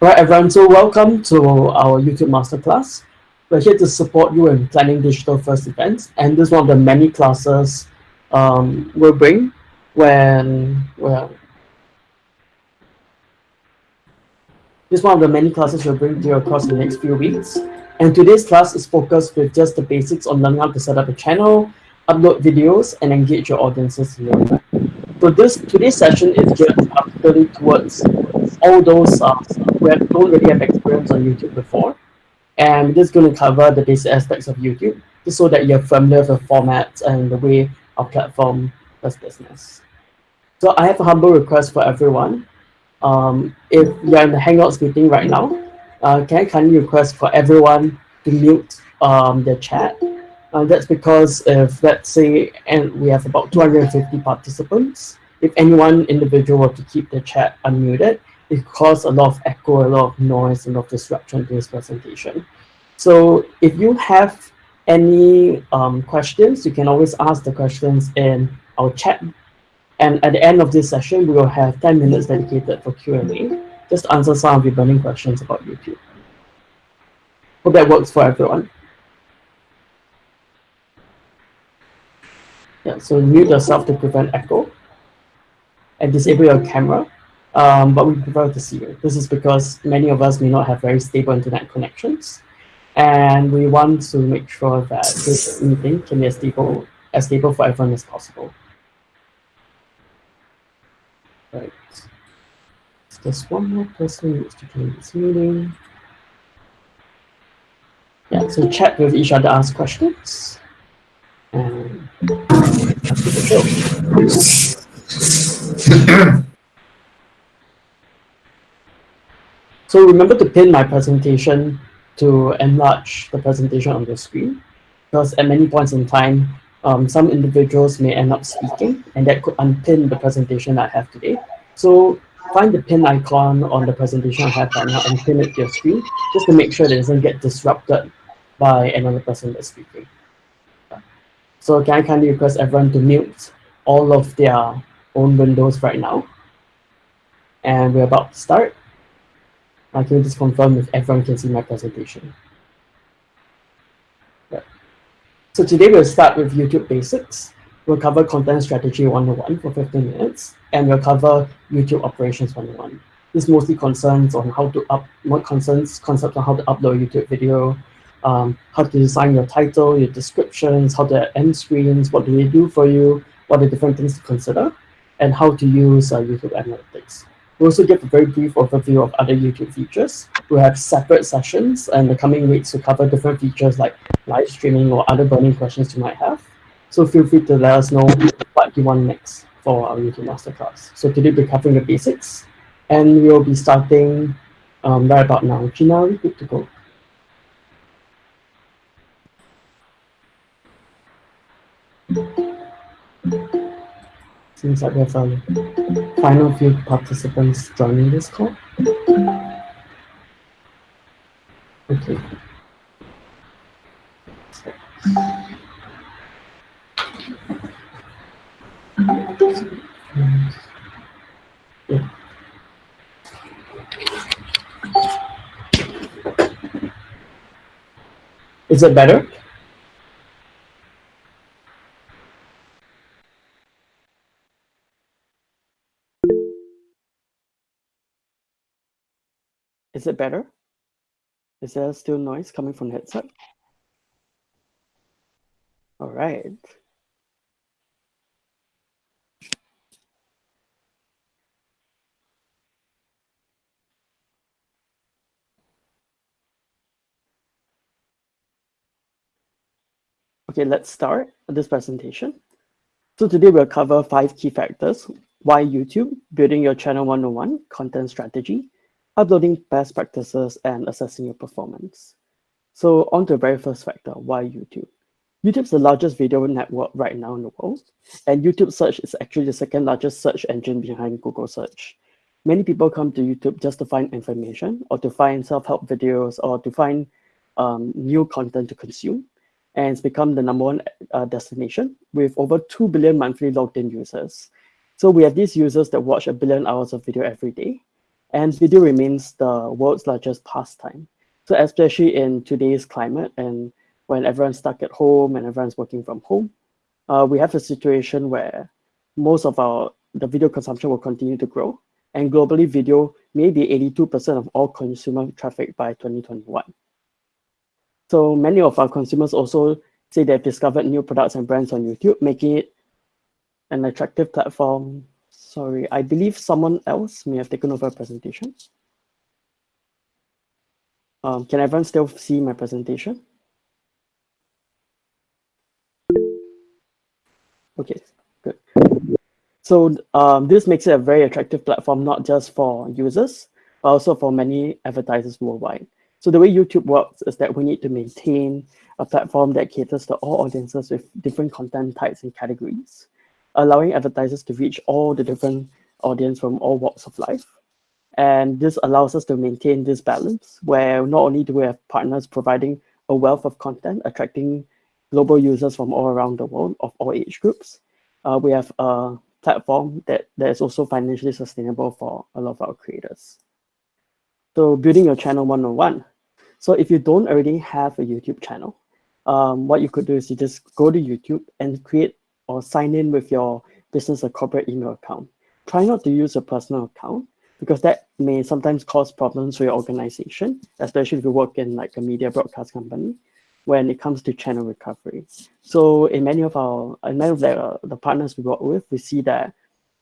Right, everyone, so welcome to our YouTube Masterclass. We're here to support you in planning digital first events, and this is one of the many classes um, we'll bring when, well, this is one of the many classes we'll bring to you across the next few weeks. And today's class is focused with just the basics on learning how to set up a channel, upload videos, and engage your audiences event. So this today's session is geared particularly towards all those uh, who have, don't really have experience on YouTube before. And we're just going to cover the basic aspects of YouTube, just so that you're familiar with the formats and the way our platform does business. So I have a humble request for everyone. Um, if you're in the Hangouts meeting right now, uh, can I kindly request for everyone to mute um, the chat? Uh, that's because if, let's say, and we have about 250 participants, if any one individual were to keep the chat unmuted, it causes a lot of echo, a lot of noise, a lot of disruption to this presentation. So if you have any um, questions, you can always ask the questions in our chat. And at the end of this session, we will have 10 minutes dedicated for Q&A. Just answer some of the burning questions about YouTube. Hope that works for everyone. Yeah, so mute yourself to prevent echo and disable your camera um, but we prefer to see it. This is because many of us may not have very stable internet connections, and we want to make sure that this meeting can be as stable, as stable for everyone as possible. Right. Just one more person needs to join this meeting. Yeah, so chat with each other, ask questions. And that's the show. So remember to pin my presentation to enlarge the presentation on the screen, because at many points in time, um, some individuals may end up speaking, and that could unpin the presentation I have today. So find the pin icon on the presentation I have right now and pin it to your screen, just to make sure that it doesn't get disrupted by another person that's speaking. So can I kindly request everyone to mute all of their own windows right now? And we're about to start. I can just confirm if everyone can see my presentation. Yeah. So today we'll start with YouTube basics. We'll cover content strategy 101 for 15 minutes, and we'll cover YouTube operations 101. This mostly concerns on how to up, what concerns concepts on how to upload YouTube video, um, how to design your title, your descriptions, how to end screens, what do they do for you, what are different things to consider, and how to use uh, YouTube Analytics. We also give a very brief overview of other YouTube features. We have separate sessions in the coming weeks to cover different features like live streaming or other burning questions you might have. So feel free to let us know what you want next for our YouTube Masterclass. So today we're covering the basics and we'll be starting um, right about now. Gina, good to go? Seems like we have a final few participants joining this call. Okay. Is it better? Is it better? Is there still noise coming from the headset? All right. Okay, let's start this presentation. So today we'll cover five key factors. Why YouTube, building your channel 101, content strategy, uploading best practices and assessing your performance. So on to the very first factor, why YouTube? YouTube's the largest video network right now in the world, and YouTube search is actually the second largest search engine behind Google search. Many people come to YouTube just to find information or to find self-help videos or to find um, new content to consume. and it's become the number one uh, destination with over 2 billion monthly logged in users. So we have these users that watch a billion hours of video every day, and video remains the world's largest pastime. So especially in today's climate and when everyone's stuck at home and everyone's working from home, uh, we have a situation where most of our the video consumption will continue to grow, and globally video may be 82% of all consumer traffic by 2021. So many of our consumers also say they've discovered new products and brands on YouTube, making it an attractive platform. Sorry, I believe someone else may have taken over a presentation. Um, can everyone still see my presentation? Okay, good. So um, this makes it a very attractive platform, not just for users, but also for many advertisers worldwide. So the way YouTube works is that we need to maintain a platform that caters to all audiences with different content types and categories, allowing advertisers to reach all the different audience from all walks of life. And this allows us to maintain this balance where not only do we have partners providing a wealth of content, attracting global users from all around the world of all age groups, uh, we have a platform that, that is also financially sustainable for a lot of our creators. So building your channel 101. So if you don't already have a YouTube channel, um, what you could do is you just go to YouTube and create or sign in with your business or corporate email account. Try not to use a personal account because that may sometimes cause problems for your organization, especially if you work in like a media broadcast company when it comes to channel recovery. So in many of our, in many of the, the partners we work with, we see that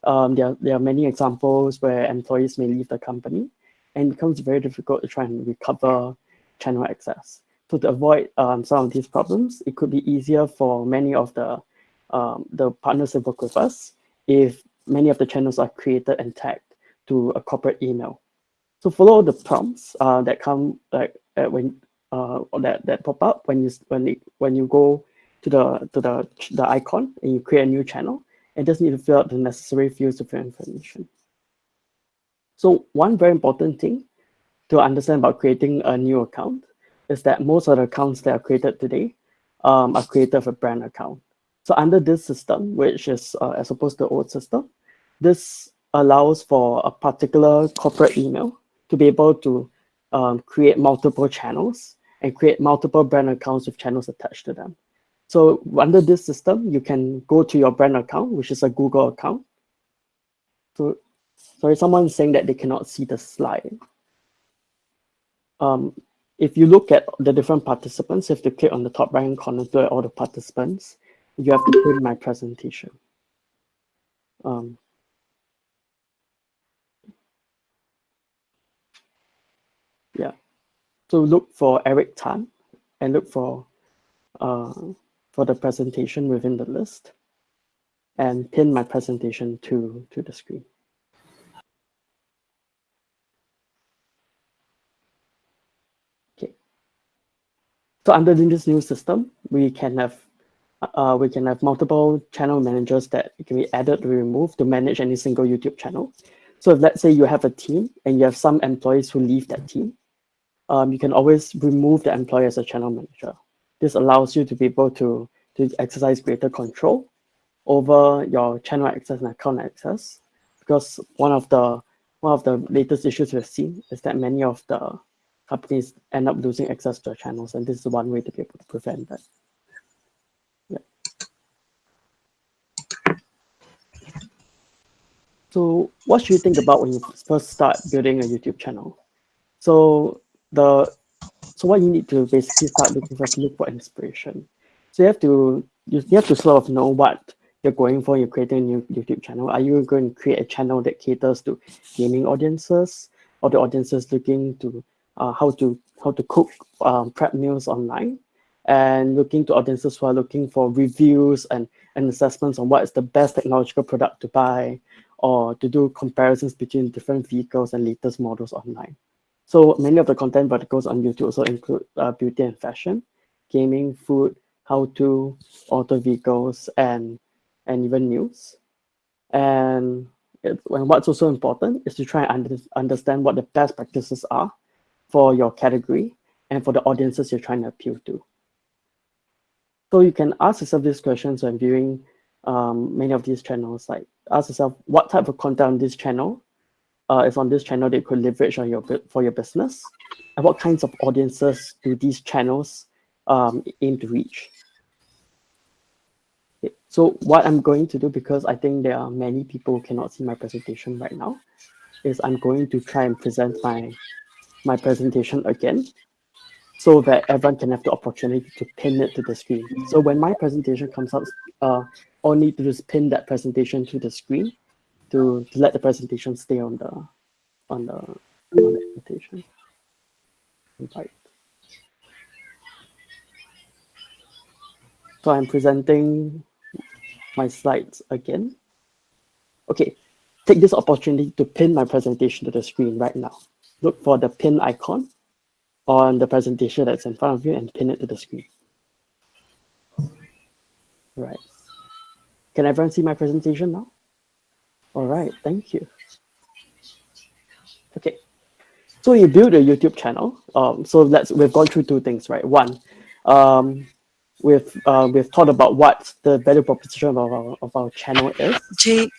um, there, there are many examples where employees may leave the company and it becomes very difficult to try and recover channel access. So to avoid um, some of these problems, it could be easier for many of the um, the partners that work with us if many of the channels are created and tagged to a corporate email. So follow the prompts uh, that come like uh, when uh, that that pop up when you when it, when you go to the to the the icon and you create a new channel and just need to fill out the necessary fields of your information. So one very important thing to understand about creating a new account is that most of the accounts that are created today um, are created with a brand account. So under this system, which is uh, as opposed to the old system, this allows for a particular corporate email to be able to um, create multiple channels and create multiple brand accounts with channels attached to them. So under this system, you can go to your brand account, which is a Google account. So sorry, someone's saying that they cannot see the slide. Um, if you look at the different participants, if you click on the top right hand corner to all the participants. You have to put in my presentation. Um, yeah. So look for Eric Tan and look for uh, for the presentation within the list and pin my presentation to, to the screen. Okay. So under this new system, we can have uh, we can have multiple channel managers that can be added or removed to manage any single YouTube channel. So if let's say you have a team and you have some employees who leave that team, um, you can always remove the employee as a channel manager. This allows you to be able to, to exercise greater control over your channel access and account access. Because one of the one of the latest issues we've seen is that many of the companies end up losing access to their channels, and this is one way to be able to prevent that. So what should you think about when you first start building a YouTube channel? So the so what you need to basically start looking for is look for inspiration. So you have to you, you have to sort of know what you're going for. You're creating a new YouTube channel. Are you going to create a channel that caters to gaming audiences, or the audiences looking to uh, how to how to cook um, prep meals online and looking to audiences who are looking for reviews and, and assessments on what is the best technological product to buy or to do comparisons between different vehicles and latest models online. So many of the content verticals on YouTube also include uh, beauty and fashion, gaming, food, how-to, auto vehicles, and, and even news. And, it, and what's also important is to try and under, understand what the best practices are for your category and for the audiences you're trying to appeal to. So you can ask yourself these questions when viewing um, many of these channels. Like ask yourself, what type of content on this channel uh, is on this channel that you could leverage on your for your business, and what kinds of audiences do these channels um, aim to reach? Okay. So what I'm going to do, because I think there are many people who cannot see my presentation right now, is I'm going to try and present my my presentation again so that everyone can have the opportunity to pin it to the screen. So when my presentation comes out, uh, all need to just pin that presentation to the screen to, to let the presentation stay on the on the on the invitation. Invite. So I'm presenting my slides again. Okay, take this opportunity to pin my presentation to the screen right now. Look for the pin icon on the presentation that's in front of you and pin it to the screen. Right. Can everyone see my presentation now? All right, thank you. Okay, so you build a YouTube channel. Um, so let's we've gone through two things, right? One, um, we've uh, we've thought about what the value proposition of our of our channel is. Jake.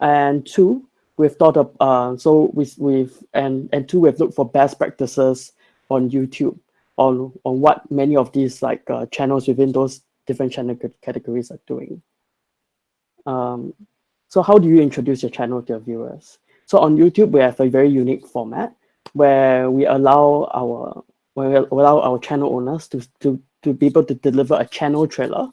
And two, we've thought of uh, so we, we've and and two we've looked for best practices on YouTube on on what many of these like uh, channels within those different channel categories are doing. Um, so how do you introduce your channel to your viewers? So on YouTube, we have a very unique format where we allow our where we allow our channel owners to, to, to be able to deliver a channel trailer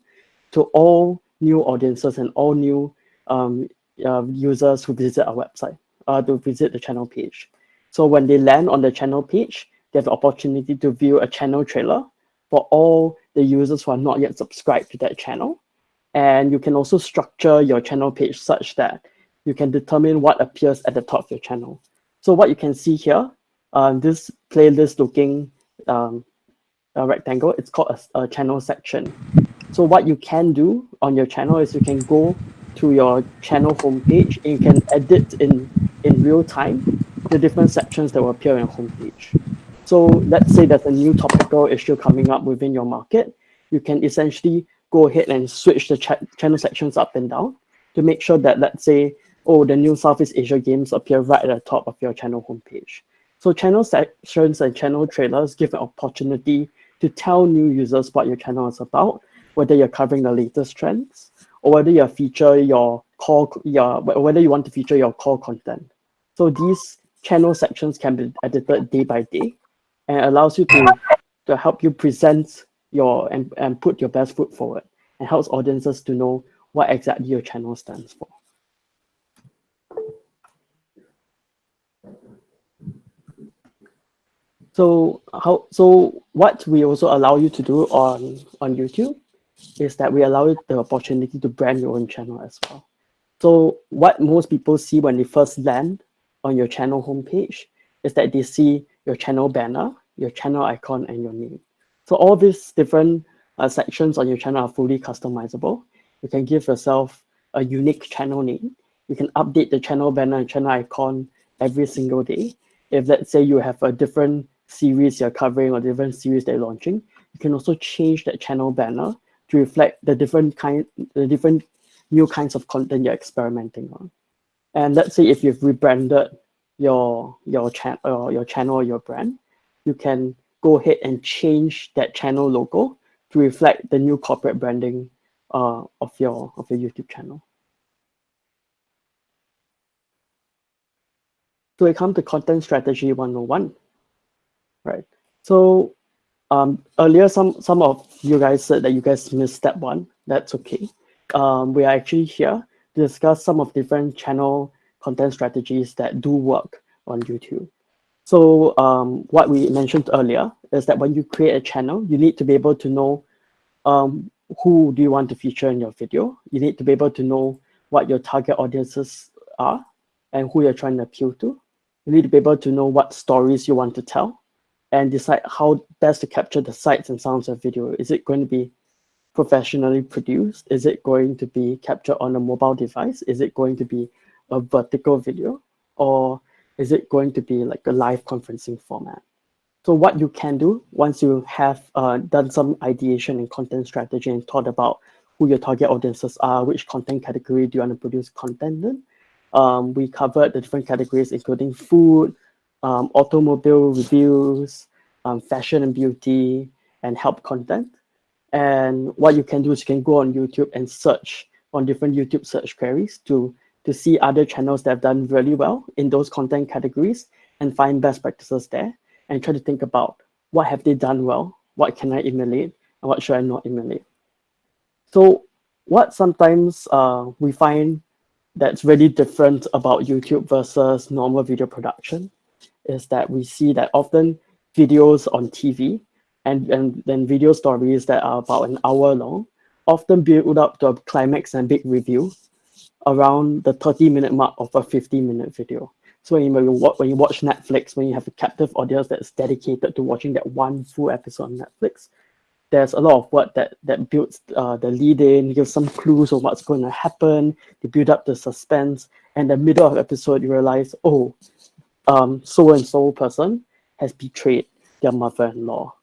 to all new audiences and all new um, uh, users who visit our website, uh, to visit the channel page. So when they land on the channel page, they have the opportunity to view a channel trailer for all the users who are not yet subscribed to that channel. And you can also structure your channel page such that you can determine what appears at the top of your channel. So what you can see here, uh, this playlist looking um, rectangle, it's called a, a channel section. So what you can do on your channel is you can go to your channel homepage and you can edit in, in real time the different sections that will appear on your homepage. So let's say there's a new topical issue coming up within your market. You can essentially go ahead and switch the ch channel sections up and down to make sure that, let's say, oh, the new Southeast Asia games appear right at the top of your channel homepage. So channel sections and channel trailers give an opportunity to tell new users what your channel is about, whether you're covering the latest trends, or whether you feature your core, your, whether you want to feature your core content. So these channel sections can be edited day by day and allows you to, to help you present your and, and put your best foot forward and helps audiences to know what exactly your channel stands for. So how so what we also allow you to do on on YouTube is that we allow you the opportunity to brand your own channel as well. So what most people see when they first land on your channel homepage is that they see your channel banner, your channel icon, and your name. So all these different uh, sections on your channel are fully customizable. You can give yourself a unique channel name. You can update the channel banner and channel icon every single day. If let's say you have a different series you're covering or different series they're launching, you can also change that channel banner to reflect the different kind, the different new kinds of content you're experimenting on. And let's say if you've rebranded your your channel or your channel or your brand, you can go ahead and change that channel logo to reflect the new corporate branding uh, of your of your YouTube channel. So we come to content strategy 101, right? So um, earlier, some some of you guys said that you guys missed step one. That's okay. Um, we are actually here to discuss some of different channel content strategies that do work on YouTube. So um, what we mentioned earlier is that when you create a channel, you need to be able to know um, who do you want to feature in your video. You need to be able to know what your target audiences are and who you're trying to appeal to. You need to be able to know what stories you want to tell and decide how best to capture the sights and sounds of video. Is it going to be professionally produced? Is it going to be captured on a mobile device? Is it going to be a vertical video? Or is it going to be like a live conferencing format? So what you can do once you have uh, done some ideation and content strategy and thought about who your target audiences are, which content category do you want to produce content in. Um, we covered the different categories, including food, um, automobile reviews, um, fashion and beauty, and help content. And what you can do is you can go on YouTube and search on different YouTube search queries to, to see other channels that have done really well in those content categories and find best practices there and try to think about what have they done well, what can I emulate, and what should I not emulate. So what sometimes uh, we find that's really different about YouTube versus normal video production is that we see that often videos on TV and, and then video stories that are about an hour long often build up to a climax and big review around the 30 minute mark of a 15 minute video. So when you, when you watch Netflix, when you have a captive audience that's dedicated to watching that one full episode on Netflix, there's a lot of work that that builds uh, the lead in, gives some clues of what's going to happen, to build up the suspense. And the middle of the episode, you realize, oh, um, so and so person has betrayed their mother-in-law.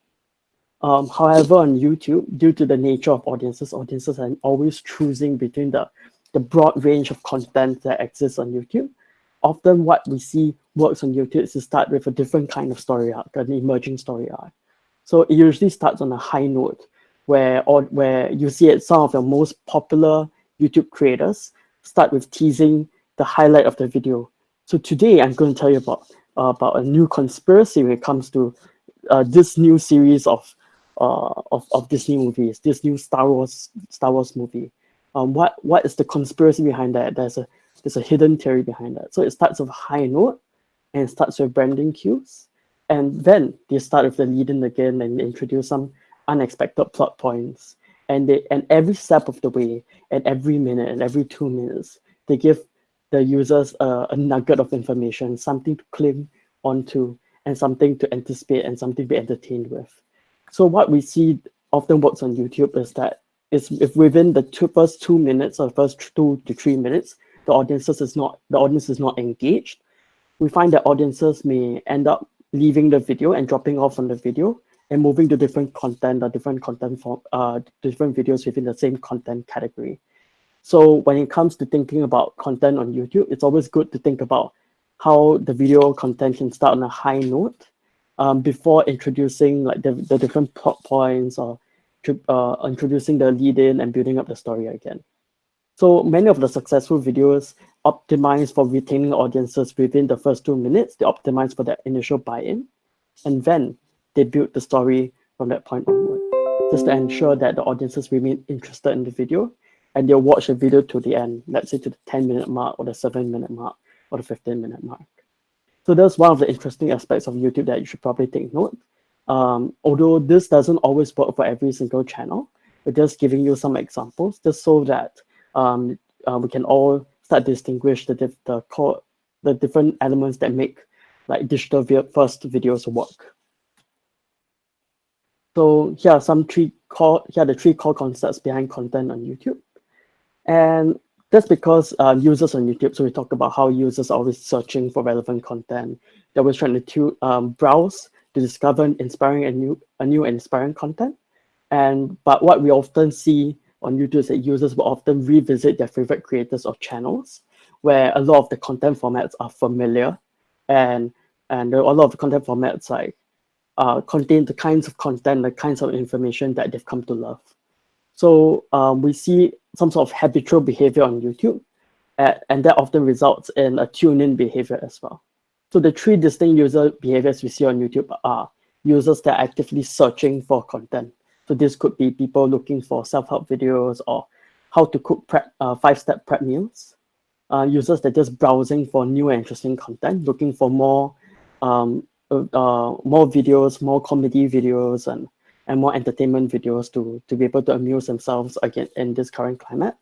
Um, however, on YouTube, due to the nature of audiences, audiences are always choosing between the, the broad range of content that exists on YouTube. Often what we see works on YouTube is to start with a different kind of story arc, an emerging story arc. So it usually starts on a high note where, or, where you see it, some of the most popular YouTube creators start with teasing the highlight of the video. So today I'm going to tell you about, uh, about a new conspiracy when it comes to uh, this new series of, uh, of, of Disney movies, this new Star Wars, Star Wars movie. Um, what, what is the conspiracy behind that? There's a, there's a hidden theory behind that. So it starts with high note and starts with branding cues. And then they start with the lead in again and introduce some unexpected plot points. And they and every step of the way, and every minute and every two minutes, they give the users a, a nugget of information, something to cling onto, and something to anticipate and something to be entertained with. So what we see often works on YouTube is that it's if within the two, first two minutes or first two to three minutes, the audiences is not the audience is not engaged. We find that audiences may end up leaving the video and dropping off from the video and moving to different content or different content for uh, different videos within the same content category. So when it comes to thinking about content on YouTube, it's always good to think about how the video content can start on a high note um, before introducing like the, the different plot points or uh, introducing the lead in and building up the story again. So many of the successful videos optimize for retaining audiences within the first two minutes. They optimize for that initial buy-in. And then they build the story from that point onward, just to ensure that the audiences remain interested in the video and they'll watch the video to the end, let's say to the 10 minute mark or the seven minute mark or the 15 minute mark. So that's one of the interesting aspects of YouTube that you should probably take note. Um, although this doesn't always work for every single channel, we're just giving you some examples just so that um, uh, we can all start distinguish the diff the core the different elements that make like digital first videos work. So here are some three core here are the three core concepts behind content on YouTube. And that's because uh, users on YouTube, so we talk about how users are always searching for relevant content. They're always trying to um, browse to discover inspiring and new, a new and inspiring content. And but what we often see on YouTube is that users will often revisit their favorite creators or channels where a lot of the content formats are familiar and and a lot of the content formats like uh, contain the kinds of content, the kinds of information that they've come to love. So um, we see some sort of habitual behavior on YouTube, at, and that often results in a tune-in behavior as well. So the three distinct user behaviors we see on YouTube are users that are actively searching for content. So this could be people looking for self-help videos or how to cook prep, uh, five-step prep meals. Uh, users that are just browsing for new and interesting content, looking for more um, uh, uh, more videos, more comedy videos, and and more entertainment videos to to be able to amuse themselves again in this current climate,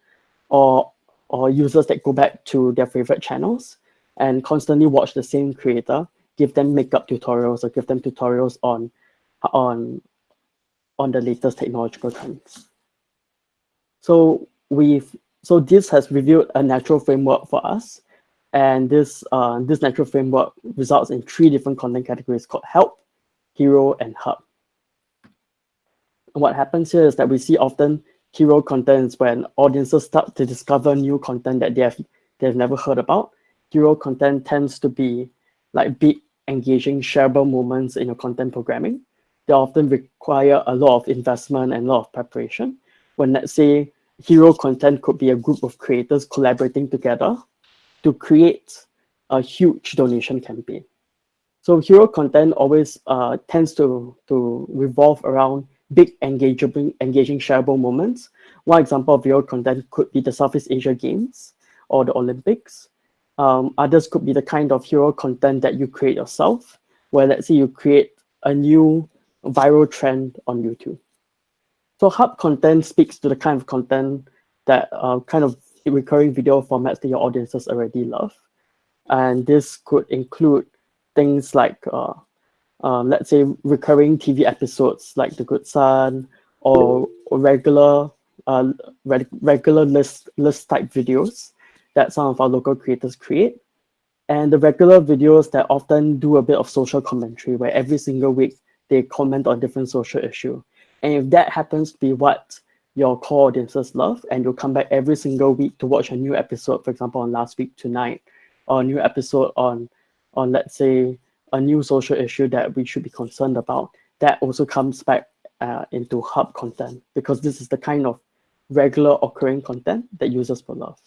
or or users that go back to their favorite channels and constantly watch the same creator, give them makeup tutorials or give them tutorials on on on the latest technological trends. So we've so this has revealed a natural framework for us. And this uh, this natural framework results in three different content categories called help, hero and hub. And what happens here is that we see often hero contents when audiences start to discover new content that they have they've never heard about. Hero content tends to be like big, engaging, shareable moments in your content programming. They often require a lot of investment and a lot of preparation. When let's say hero content could be a group of creators collaborating together to create a huge donation campaign. So hero content always uh, tends to, to revolve around big engaging, engaging shareable moments. One example of hero content could be the Southeast Asia Games or the Olympics. Um, others could be the kind of hero content that you create yourself, where let's say you create a new viral trend on YouTube. So hub content speaks to the kind of content that uh, kind of recurring video formats that your audiences already love. And this could include things like, uh, uh, let's say, recurring TV episodes like The Good Son or, or regular uh, reg regular list, list type videos that some of our local creators create. And the regular videos that often do a bit of social commentary where every single week they comment on different social issue. And if that happens to be what your core audiences love, and you'll come back every single week to watch a new episode, for example, on last week tonight, or a new episode on, on let's say, a new social issue that we should be concerned about, that also comes back uh, into hub content because this is the kind of regular occurring content that users will love.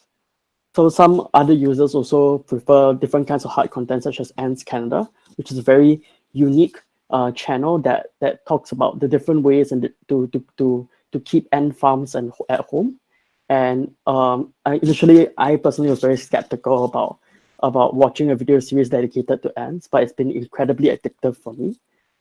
So some other users also prefer different kinds of hard content such as Ants Canada, which is a very unique uh, channel that that talks about the different ways and to to to to keep ant farms and at home. And um, I, initially, I personally was very skeptical about about watching a video series dedicated to ants, but it's been incredibly addictive for me,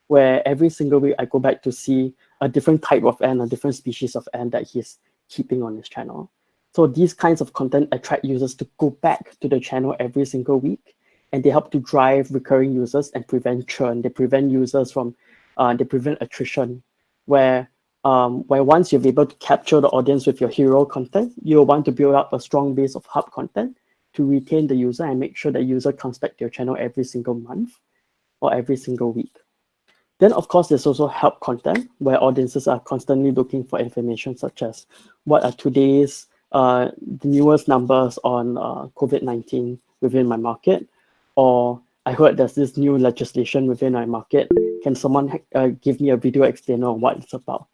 where every single week I go back to see a different type of ant, a different species of ant that he's keeping on his channel. So these kinds of content attract users to go back to the channel every single week and they help to drive recurring users and prevent churn. They prevent users from, uh, they prevent attrition, where um, where once you're able to capture the audience with your hero content, you'll want to build up a strong base of hub content to retain the user and make sure the user comes back to your channel every single month or every single week. Then, of course, there's also help content where audiences are constantly looking for information such as what are today's the newest numbers on uh, COVID-19 within my market, or I heard there's this new legislation within my market. Can someone uh, give me a video explainer on what it's about?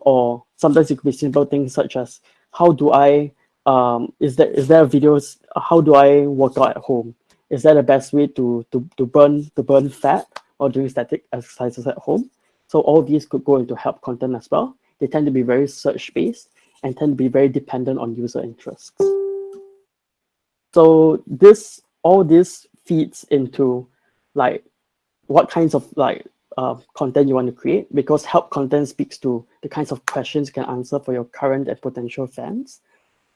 Or sometimes it could be simple things such as how do I um, is there is there videos how do I work out at home? Is that the best way to to to burn to burn fat or doing static exercises at home? So all these could go into help content as well. They tend to be very search based and tend to be very dependent on user interests. So this all this feeds into like what kinds of like uh, content you want to create because help content speaks to the kinds of questions you can answer for your current and potential fans.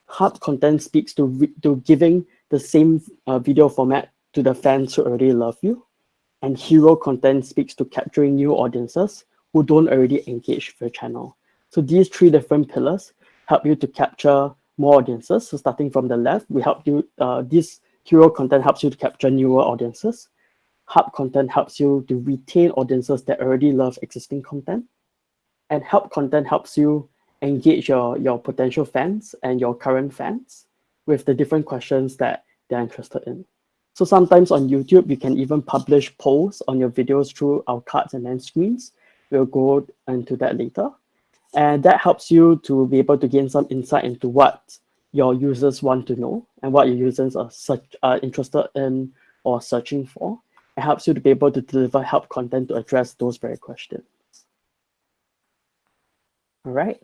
Hub content speaks to, to giving the same uh, video format to the fans who already love you. And hero content speaks to capturing new audiences who don't already engage with your channel. So these three different pillars help you to capture more audiences. So starting from the left, we help you, uh, this hero content helps you to capture newer audiences. Hub content helps you to retain audiences that already love existing content. And help content helps you engage your, your potential fans and your current fans with the different questions that they're interested in. So sometimes on YouTube, you can even publish polls on your videos through our cards and end screens. We'll go into that later. And that helps you to be able to gain some insight into what your users want to know and what your users are, such, are interested in or searching for. It helps you to be able to deliver help content to address those very questions. All right.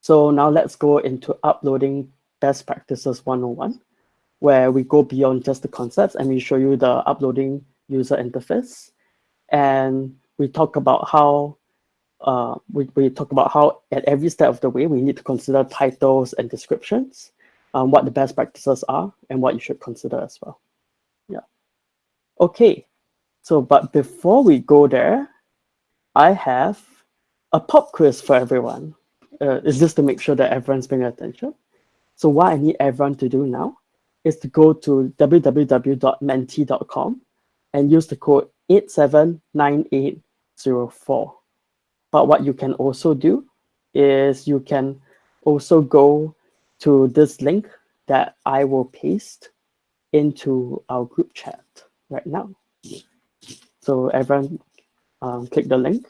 So now let's go into uploading best practices 101, where we go beyond just the concepts and we show you the uploading user interface. And we talk about how uh, we, we talk about how at every step of the way, we need to consider titles and descriptions, um, what the best practices are, and what you should consider as well. Yeah. Okay, so but before we go there, I have a pop quiz for everyone. Uh, is this to make sure that everyone's paying attention? So what I need everyone to do now is to go to www.menti.com and use the code 8798 9804. But what you can also do is you can also go to this link that I will paste into our group chat right now. So everyone um, click the link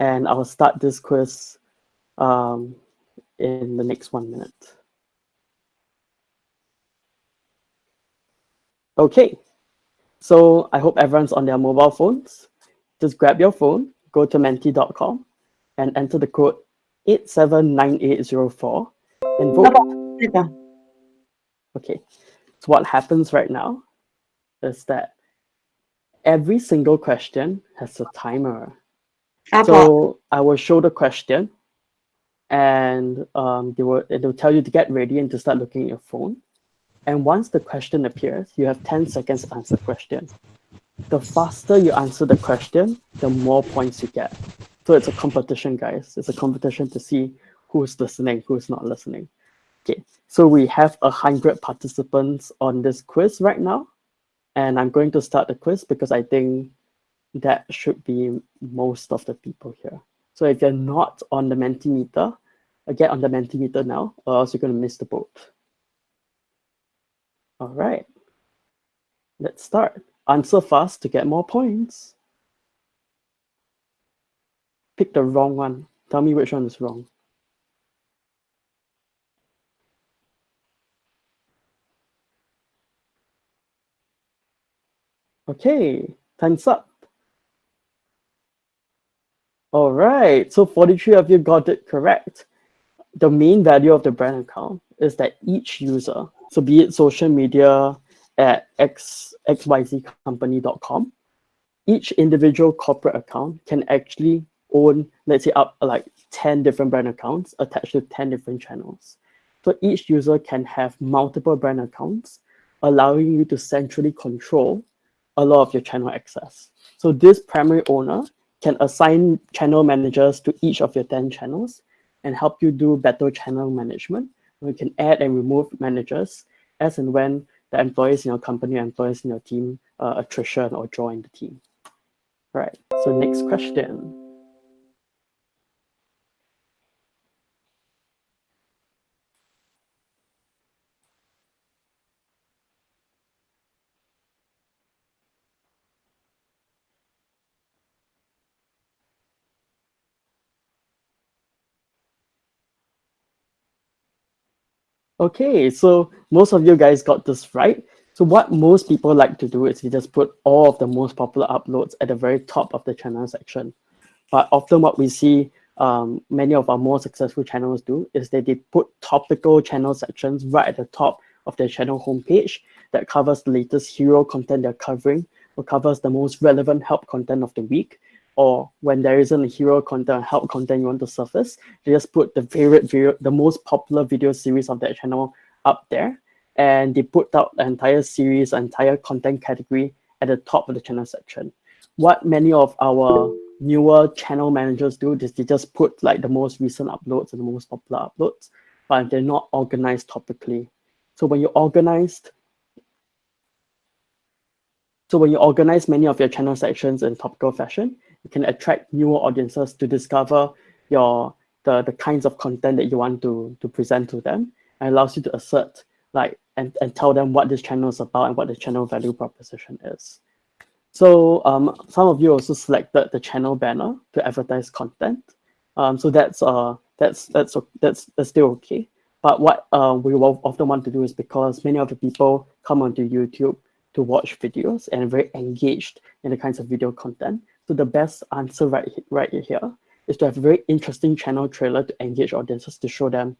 and I'll start this quiz um, in the next one minute. Okay, so I hope everyone's on their mobile phones. Just grab your phone, go to menti.com and enter the code 879804 and vote. Okay, so what happens right now is that every single question has a timer. So I will show the question and um, they will it will tell you to get ready and to start looking at your phone. And once the question appears, you have 10 seconds to answer the question. The faster you answer the question, the more points you get. So it's a competition, guys. It's a competition to see who's listening, who's not listening. Okay, so we have a hundred participants on this quiz right now. And I'm going to start the quiz because I think that should be most of the people here. So if you're not on the Mentimeter, get on the Mentimeter now, or else you're going to miss the boat. All right, let's start. Answer fast to get more points. Pick the wrong one. Tell me which one is wrong. Okay, time's up. All right, so 43 of you got it correct. The main value of the brand account is that each user, so be it social media at xyzcompany.com, each individual corporate account can actually own, let's say up like 10 different brand accounts attached to 10 different channels. So each user can have multiple brand accounts, allowing you to centrally control a lot of your channel access. So this primary owner can assign channel managers to each of your 10 channels and help you do better channel management. You can add and remove managers as and when the employees in your company, employees in your team, uh, attrition or join the team. All right, so next question. Okay, so most of you guys got this right. So what most people like to do is you just put all of the most popular uploads at the very top of the channel section. But often what we see um, many of our more successful channels do is that they put topical channel sections right at the top of their channel homepage that covers the latest hero content they're covering or covers the most relevant help content of the week or when there isn't a hero content help content you want to surface, they just put the favorite video, the most popular video series of that channel up there. And they put out the entire series, entire content category at the top of the channel section. What many of our newer channel managers do is they just put like the most recent uploads and the most popular uploads, but they're not organized topically. So when you're organized, so when you organize many of your channel sections in topical fashion, you can attract newer audiences to discover your the, the kinds of content that you want to, to present to them and allows you to assert like and, and tell them what this channel is about and what the channel value proposition is. So um, some of you also selected the channel banner to advertise content. Um, so that's uh that's that's that's that's still okay. But what uh, we often want to do is because many of the people come onto YouTube to watch videos and are very engaged in the kinds of video content. So the best answer right, right here is to have a very interesting channel trailer to engage audiences to show them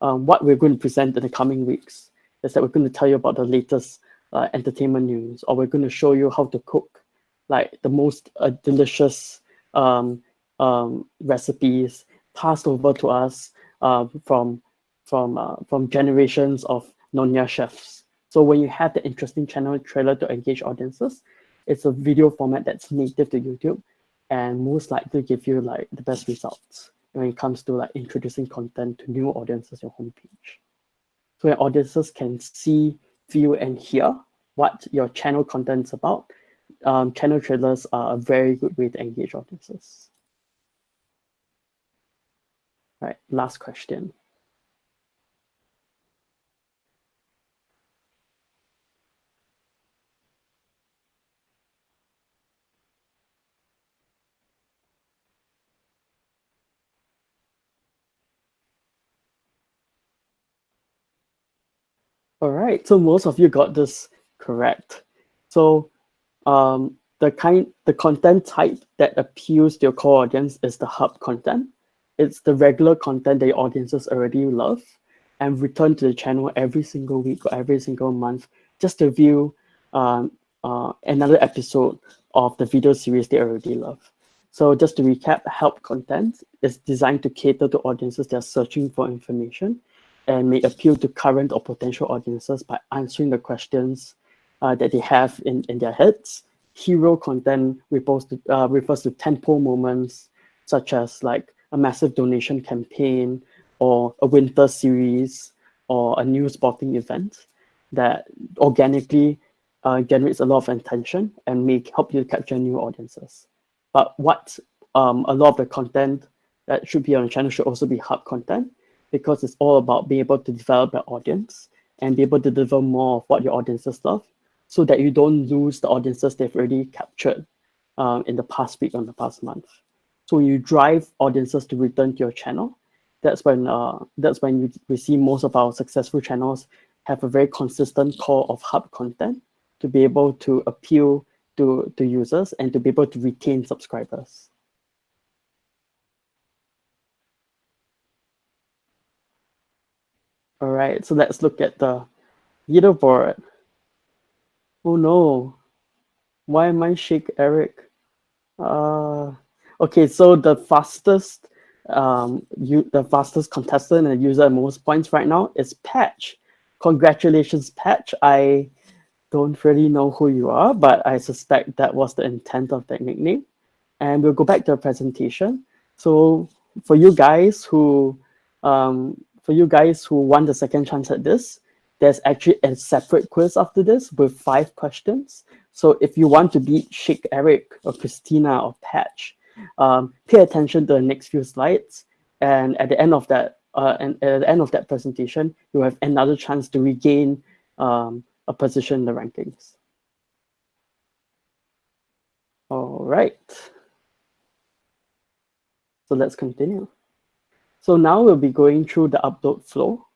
um, what we're going to present in the coming weeks. Is that we're going to tell you about the latest uh, entertainment news, or we're going to show you how to cook like the most uh, delicious um, um, recipes passed over to us uh, from from uh, from generations of Nonya chefs. So when you have the interesting channel trailer to engage audiences, it's a video format that's native to YouTube and most likely give you like the best results when it comes to like introducing content to new audiences your homepage. So your audiences can see, feel, and hear what your channel content is about. um, channel trailers are a very good way to engage audiences. Right, last question. All right, so most of you got this correct. So um, the kind, the content type that appeals to your core audience is the hub content. It's the regular content that your audiences already love and return to the channel every single week or every single month just to view um, uh, another episode of the video series they already love. So just to recap, help content is designed to cater to audiences that are searching for information and may appeal to current or potential audiences by answering the questions uh, that they have in, in their heads. Hero content refers to, uh, refers to tentpole moments, such as like a massive donation campaign or a winter series or a new sporting event that organically uh, generates a lot of attention and may help you capture new audiences. But what um, a lot of the content that should be on the channel should also be hub content because it's all about being able to develop your audience and be able to deliver more of what your audiences love so that you don't lose the audiences they've already captured um, in the past week or the past month. So when you drive audiences to return to your channel, that's when uh, that's when you, we see most of our successful channels have a very consistent core of hub content to be able to appeal to, to users and to be able to retain subscribers. All right, so let's look at the leaderboard. Oh no, why am I Shake Eric? Uh, okay, so the fastest um, you, the fastest contestant and user most points right now is Patch. Congratulations, Patch. I don't really know who you are, but I suspect that was the intent of that nickname. And we'll go back to the presentation. So for you guys who um, for you guys who want the second chance at this, there's actually a separate quiz after this with five questions. So if you want to beat Shake Eric or Christina or Patch, um, pay attention to the next few slides. And at the end of that, uh, and at the end of that presentation, you have another chance to regain um, a position in the rankings. All right. So let's continue. So now we'll be going through the upload flow.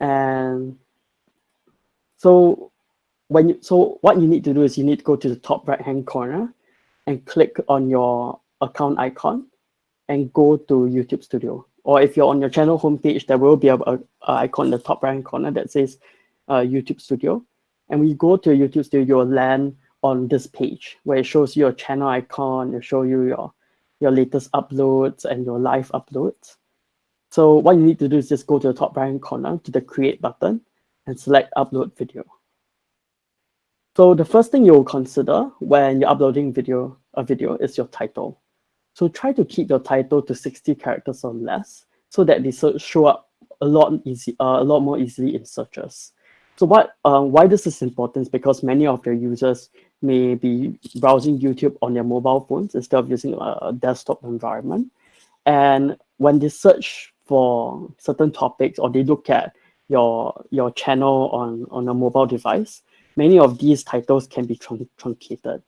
And so when you, so what you need to do is you need to go to the top right hand corner and click on your account icon and go to YouTube Studio. Or if you're on your channel homepage, there will be a, a, a icon in the top right hand corner that says uh, YouTube Studio. And you go to YouTube Studio, you'll land on this page where it shows you your channel icon, it shows you your your latest uploads and your live uploads. So what you need to do is just go to the top right corner to the create button and select upload video. So the first thing you'll consider when you're uploading video a video is your title. So try to keep your title to 60 characters or less so that they show up a lot easy, uh, a lot more easily in searches. So what, um, why this is important is because many of your users may be browsing YouTube on their mobile phones instead of using a desktop environment. And when they search for certain topics or they look at your, your channel on, on a mobile device, many of these titles can be trun truncated.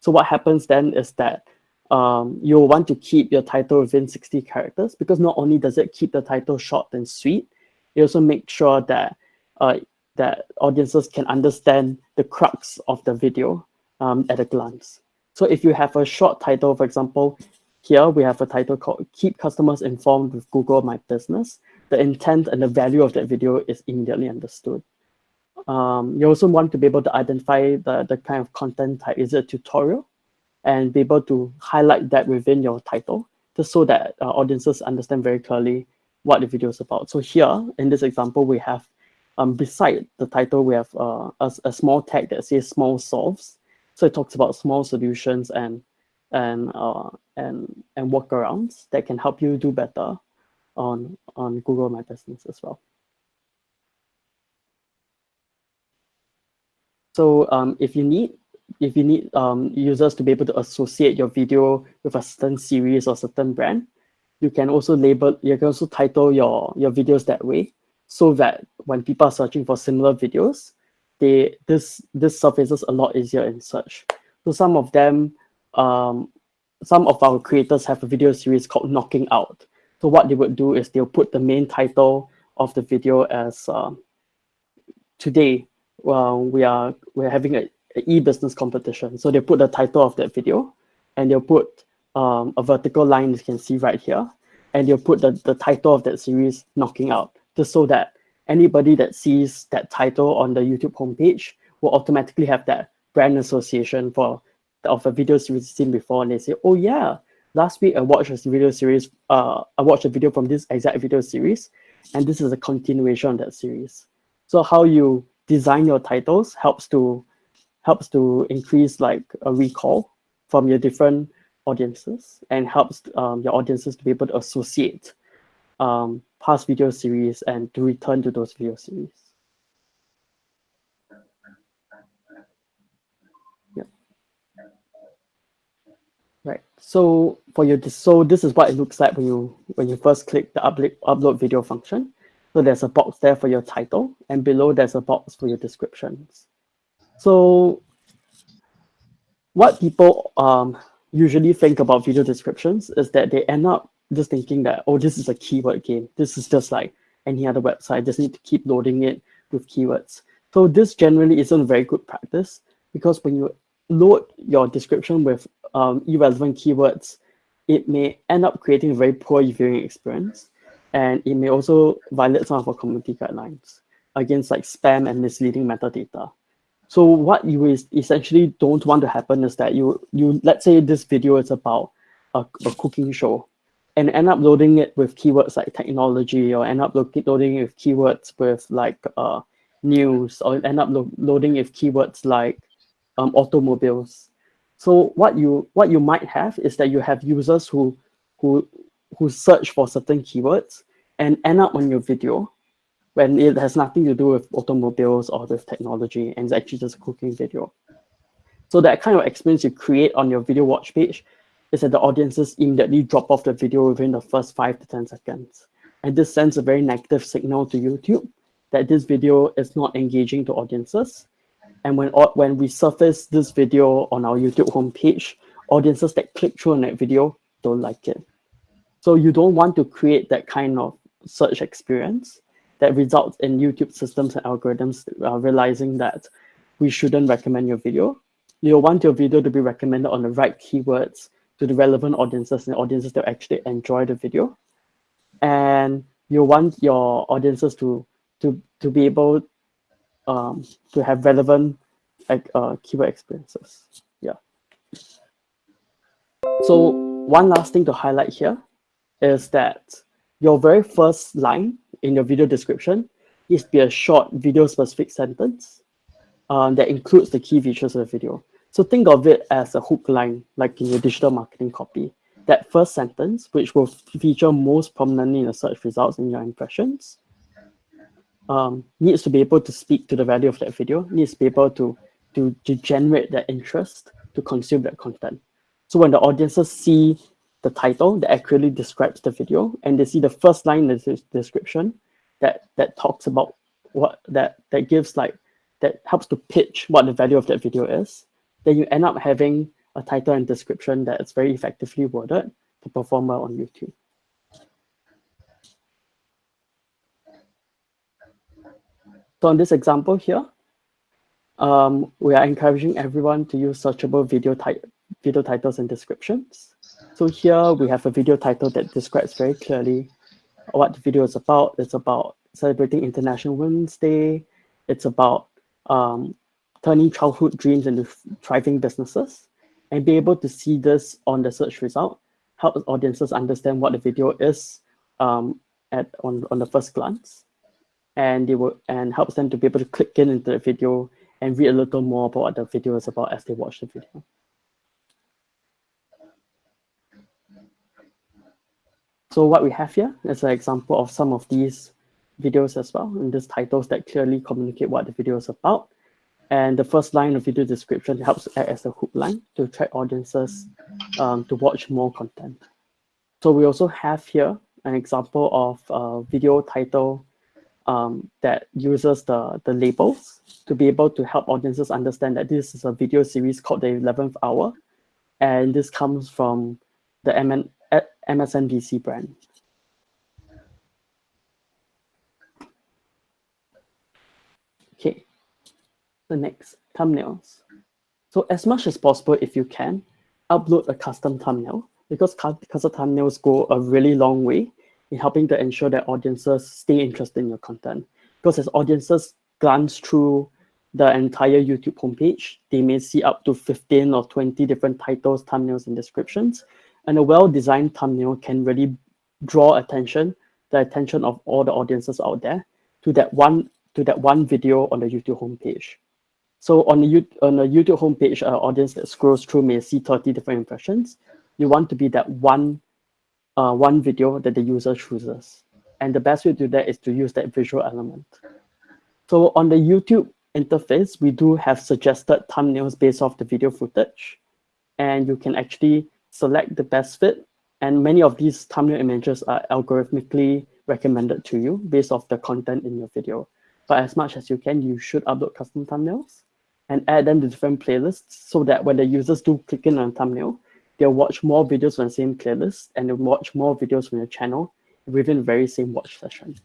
So what happens then is that um, you'll want to keep your title within 60 characters because not only does it keep the title short and sweet, it also makes sure that uh, that audiences can understand the crux of the video um, at a glance. So if you have a short title, for example, here we have a title called Keep Customers Informed with Google My Business. The intent and the value of that video is immediately understood. Um, you also want to be able to identify the, the kind of content type. Is it a tutorial? And be able to highlight that within your title just so that uh, audiences understand very clearly what the video is about. So here, in this example, we have, um, beside the title, we have uh, a, a small tag that says small solves. So it talks about small solutions and and uh, and and workarounds that can help you do better on on Google My Business as well. So um, if you need, if you need um, users to be able to associate your video with a certain series or certain brand, you can also label, you can also title your, your videos that way so that when people are searching for similar videos, they this this surfaces a lot easier in search. So some of them, um, some of our creators have a video series called Knocking Out. So what they would do is they'll put the main title of the video as uh, today well, we are we're having a, a e-business competition. So they put the title of that video and they'll put um, a vertical line you can see right here. And they'll put the, the title of that series knocking out just so that anybody that sees that title on the YouTube homepage will automatically have that brand association for of a video series seen before and they say, oh yeah, last week I watched a video series, uh, I watched a video from this exact video series, and this is a continuation of that series. So how you design your titles helps to helps to increase like a recall from your different audiences and helps um, your audiences to be able to associate um, past video series and to return to those video series. Yeah. Right. So for your so this is what it looks like when you when you first click the upload upload video function. So there's a box there for your title and below there's a box for your descriptions. So what people um, usually think about video descriptions is that they end up just thinking that, oh, this is a keyword game. This is just like any other website, just need to keep loading it with keywords. So this generally isn't very good practice because when you load your description with um, irrelevant keywords, it may end up creating a very poor viewing experience. And it may also violate some of our community guidelines against like spam and misleading metadata. So what you essentially don't want to happen is that you, you let's say this video is about a, a cooking show and end up loading it with keywords like technology or end up loading it with keywords with like uh, news or end up lo loading with keywords like um, automobiles. So what you what you might have is that you have users who who who search for certain keywords and end up on your video when it has nothing to do with automobiles or with technology and it's actually just a cooking video. So that kind of experience you create on your video watch page is that the audiences immediately drop off the video within the first five to 10 seconds. And this sends a very negative signal to YouTube that this video is not engaging to audiences. And when, when we surface this video on our YouTube homepage, audiences that click through on that video don't like it. So you don't want to create that kind of search experience that results in YouTube systems and algorithms uh, realizing that we shouldn't recommend your video. You'll want your video to be recommended on the right keywords to the relevant audiences and audiences that actually enjoy the video. And you want your audiences to, to, to be able um, to have relevant like, uh, keyword experiences. Yeah. So one last thing to highlight here is that your very first line in your video description to be a short video specific sentence um, that includes the key features of the video. So think of it as a hook line, like in your digital marketing copy. That first sentence, which will feature most prominently in the search results in your impressions, um, needs to be able to speak to the value of that video, needs to be able to, to, to generate that interest to consume that content. So when the audiences see the title that accurately describes the video and they see the first line in the description that that talks about what that that gives like that helps to pitch what the value of that video is then you end up having a title and description that is very effectively worded to perform well on youtube so in this example here um, we are encouraging everyone to use searchable video, video titles and descriptions so here we have a video title that describes very clearly what the video is about. It's about celebrating International Women's Day. It's about um, turning childhood dreams into thriving businesses and be able to see this on the search result helps audiences understand what the video is um, at on, on the first glance and they will and helps them to be able to click in into the video and read a little more about what the video is about as they watch the video. So what we have here is an example of some of these videos as well, and these titles that clearly communicate what the video is about. And the first line of video description helps act as a hook line to attract audiences um, to watch more content. So we also have here an example of a video title um, that uses the, the labels to be able to help audiences understand that this is a video series called the 11th hour. And this comes from the MN, MSNBC brand. Okay, the next, thumbnails. So as much as possible, if you can, upload a custom thumbnail because custom thumbnails go a really long way in helping to ensure that audiences stay interested in your content. Because as audiences glance through the entire YouTube homepage, they may see up to 15 or 20 different titles, thumbnails, and descriptions. And a well-designed thumbnail can really draw attention, the attention of all the audiences out there to that one to that one video on the YouTube homepage. So on the, on YouTube homepage, an audience that scrolls through may see 30 different impressions. You want to be that one, uh, one video that the user chooses. And the best way to do that is to use that visual element. So on the YouTube interface, we do have suggested thumbnails based off the video footage. And you can actually select the best fit. And many of these thumbnail images are algorithmically recommended to you based off the content in your video. But as much as you can, you should upload custom thumbnails and add them to different playlists so that when the users do click in on a thumbnail, they'll watch more videos on the same playlist and they'll watch more videos from your channel within the very same watch session.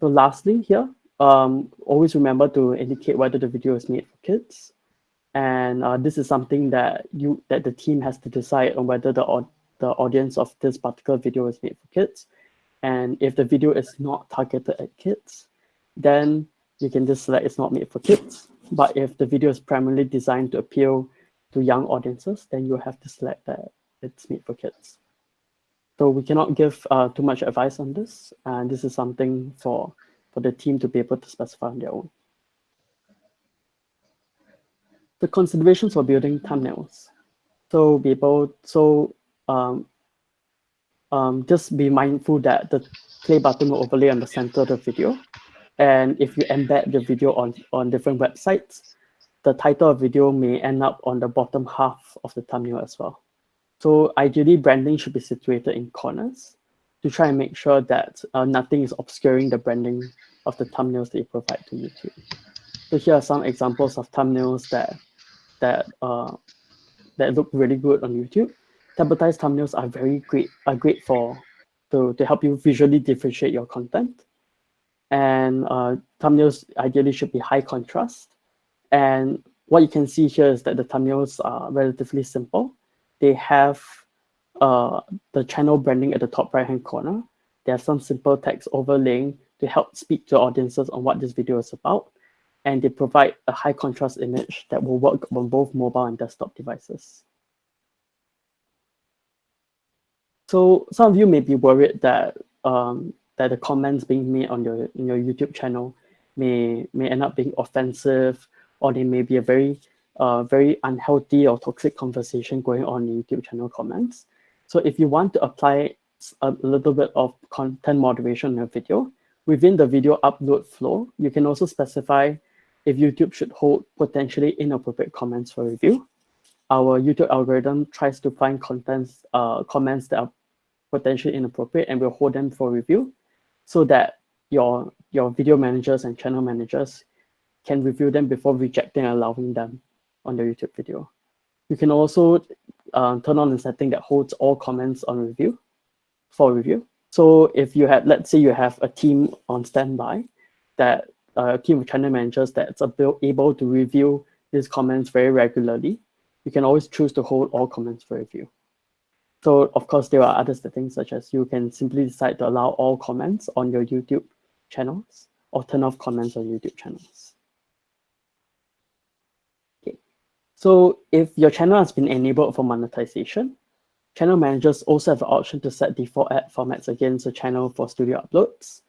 So lastly here, um, always remember to indicate whether the video is made for kids. And uh, this is something that you that the team has to decide on whether the, the audience of this particular video is made for kids. And if the video is not targeted at kids, then you can just select it's not made for kids. But if the video is primarily designed to appeal to young audiences, then you have to select that it's made for kids. So we cannot give uh, too much advice on this. And this is something for, for the team to be able to specify on their own. The considerations for building thumbnails. So be able, so um, um, just be mindful that the play button will overlay on the center of the video. And if you embed the video on, on different websites, the title of video may end up on the bottom half of the thumbnail as well. So ideally, branding should be situated in corners to try and make sure that uh, nothing is obscuring the branding of the thumbnails that you provide to YouTube. So here are some examples of thumbnails that that uh, that look really good on YouTube. Templatized thumbnails are very great, are great for to, to help you visually differentiate your content and uh, thumbnails ideally should be high contrast. And what you can see here is that the thumbnails are relatively simple. They have uh, the channel branding at the top right-hand corner. They have some simple text overlaying to help speak to audiences on what this video is about. And they provide a high contrast image that will work on both mobile and desktop devices. So some of you may be worried that um, that the comments being made on your in your YouTube channel may may end up being offensive, or they may be a very uh, very unhealthy or toxic conversation going on in YouTube channel comments. So if you want to apply a little bit of content moderation in your video, within the video upload flow, you can also specify if YouTube should hold potentially inappropriate comments for review. Our YouTube algorithm tries to find contents, uh, comments that are potentially inappropriate and will hold them for review so that your, your video managers and channel managers can review them before rejecting and allowing them on the YouTube video. You can also uh, turn on the setting that holds all comments on review for review. So if you have, let's say you have a team on standby, that uh, a team of channel managers that's able to review these comments very regularly, you can always choose to hold all comments for review. So of course, there are other settings such as you can simply decide to allow all comments on your YouTube channels or turn off comments on YouTube channels. Okay, so if your channel has been enabled for monetization, channel managers also have the option to set default ad formats against the channel for studio uploads.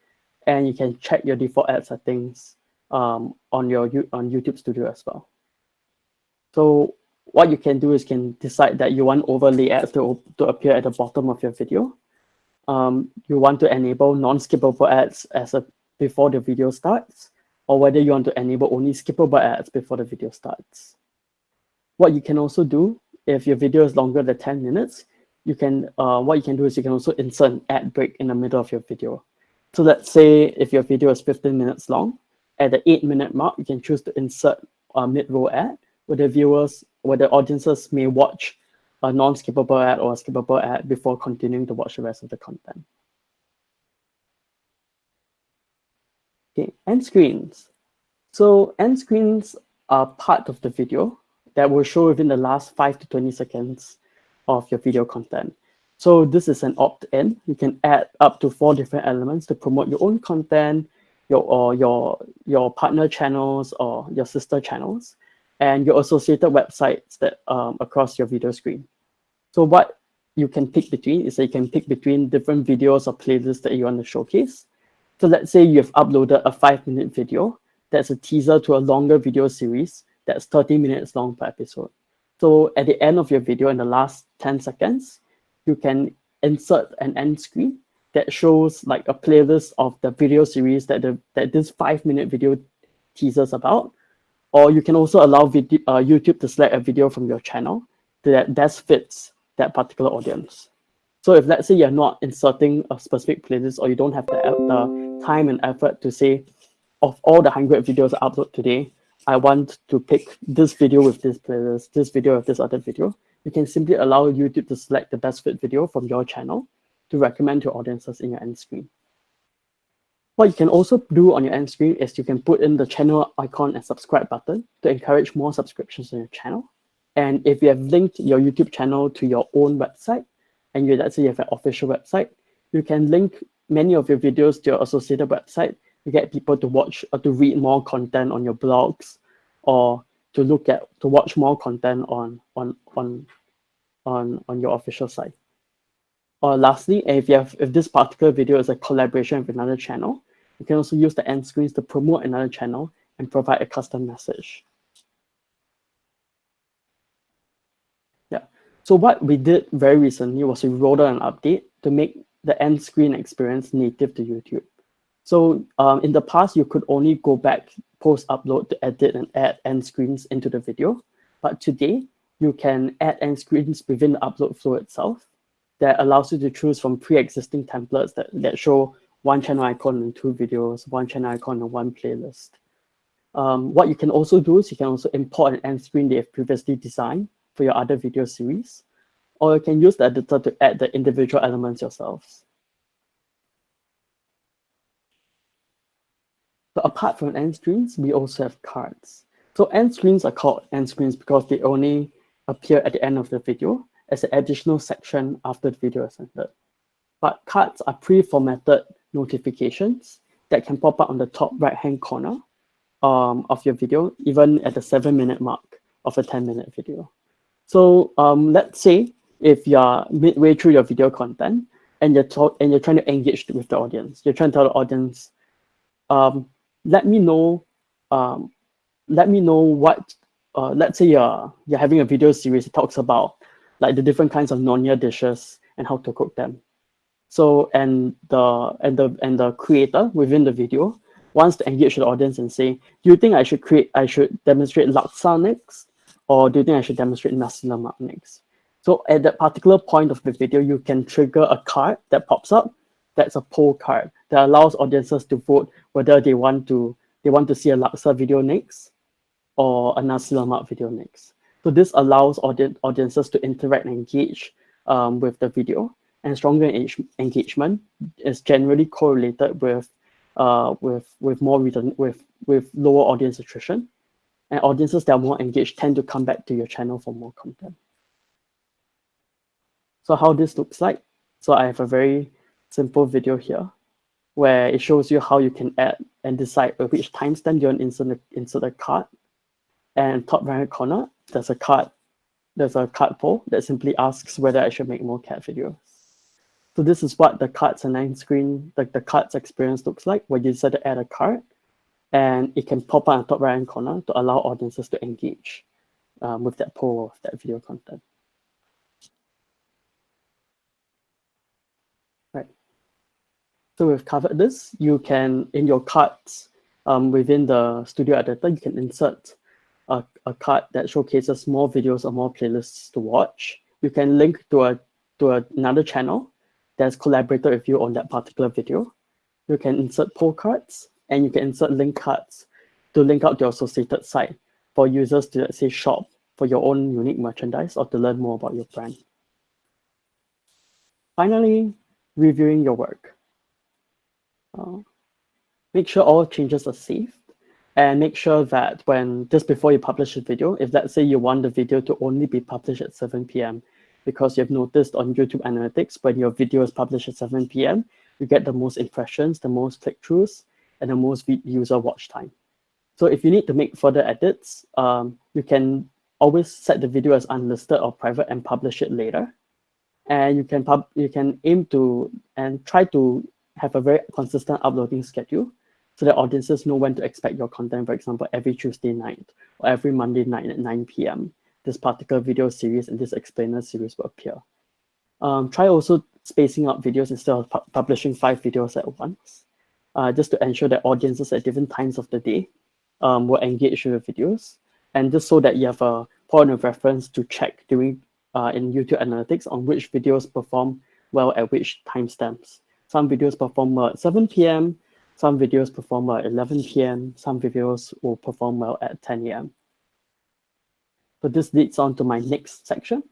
And you can check your default ad settings um, on your on YouTube Studio as well. So what you can do is can decide that you want overlay ads to, to appear at the bottom of your video. Um, you want to enable non-skippable ads as a before the video starts. or whether you want to enable only skippable ads before the video starts. What you can also do, if your video is longer than 10 minutes, you can uh, what you can do is you can also insert an ad break in the middle of your video. So let's say if your video is 15 minutes long, at the eight minute mark, you can choose to insert a mid-roll ad where the viewers, where the audiences may watch a non-skippable ad or a skippable ad before continuing to watch the rest of the content. Okay, end screens. So end screens are part of the video that will show within the last 5 to 20 seconds of your video content. So this is an opt-in. You can add up to four different elements to promote your own content, your or your your partner channels or your sister channels, and your associated websites that um, across your video screen. So what you can pick between is that you can pick between different videos or playlists that you want to showcase. So let's say you've uploaded a five minute video that's a teaser to a longer video series that's 30 minutes long per episode. So at the end of your video, in the last 10 seconds, you can insert an end screen that shows like a playlist of the video series that the that this five minute video teasers about. Or you can also allow video, uh, YouTube to select a video from your channel that best fits that particular audience. So if let's say you're not inserting a specific playlist or you don't have the, the time and effort to say, of all the 100 videos I upload today, I want to pick this video with this playlist, this video with this other video, you can simply allow YouTube to select the best fit video from your channel to recommend to audiences in your end screen. What you can also do on your end screen is you can put in the channel icon and subscribe button to encourage more subscriptions on your channel. And if you have linked your YouTube channel to your own website, and you let's say you have an official website, you can link many of your videos to your associated website to get people to watch or to read more content on your blogs or to look at to watch more content on on on on on your official site. Or lastly, if you have if this particular video is a collaboration with another channel, you can also use the end screens to promote another channel and provide a custom message. Yeah. So what we did very recently was we rolled out an update to make the end screen experience native to YouTube. So um, in the past, you could only go back post upload to edit and add end screens into the video. But today, you can add end screens within the upload flow itself that allows you to choose from pre-existing templates that, that show one channel icon and two videos, one channel icon and one playlist. Um, what you can also do is you can also import an end screen they have previously designed for your other video series, or you can use the editor to add the individual elements yourselves. So apart from end screens, we also have cards. So end screens are called end screens because they only appear at the end of the video as an additional section after the video is ended. But cards are pre-formatted notifications that can pop up on the top right-hand corner um, of your video, even at the seven minute mark of a 10 minute video. So um, let's say if you're midway through your video content and you're talk and you're trying to engage with the audience, you're trying to tell the audience, um, let me know, um, let me know what, uh, let's say you're you're having a video series that talks about like the different kinds of Nonya dishes and how to cook them. So and the and the and the creator within the video wants to engage the audience and say, do you think I should create I should demonstrate laksa next? or do you think I should demonstrate nasi lemak next? So at that particular point of the video, you can trigger a card that pops up. That's a poll card that allows audiences to vote whether they want to they want to see a laksa video next or a nasi lemak video next. So this allows audi audiences to interact and engage um, with the video. And stronger engagement is generally correlated with uh, with with more return with with lower audience attrition and audiences that are more engaged tend to come back to your channel for more content. So how this looks like. So I have a very simple video here where it shows you how you can add and decide at which timestamp you want to insert a, insert a card. And top right corner, there's a card, there's a card poll that simply asks whether I should make more cat videos. So this is what the cards and end screen, like the cards experience looks like when you decide to add a card and it can pop up on the top right hand corner to allow audiences to engage um, with that poll of that video content. Right. So we've covered this. You can, in your cards, um, within the studio editor, you can insert a, a card that showcases more videos or more playlists to watch. You can link to a to another channel that's collaborated with you on that particular video. You can insert poll cards and you can insert link cards to link out to your associated site for users to, let's say, shop for your own unique merchandise or to learn more about your brand. Finally, reviewing your work. Uh, make sure all changes are saved and make sure that when just before you publish a video, if let's say you want the video to only be published at 7 p.m. because you've noticed on YouTube Analytics when your video is published at 7 p.m., you get the most impressions, the most click-throughs, and the most user watch time. So if you need to make further edits, um, you can always set the video as unlisted or private and publish it later. And you can pub you can aim to and try to have a very consistent uploading schedule so that audiences know when to expect your content, for example, every Tuesday night or every Monday night at 9 p.m. This particular video series and this explainer series will appear. Um, try also spacing out videos instead of pu publishing five videos at once, uh, just to ensure that audiences at different times of the day um, will engage with the videos. And just so that you have a point of reference to check during uh, in YouTube Analytics on which videos perform well at which timestamps. Some videos perform well at 7 p.m., some videos perform well at 11 p.m., some videos will perform well at 10 a.m. So this leads on to my next section.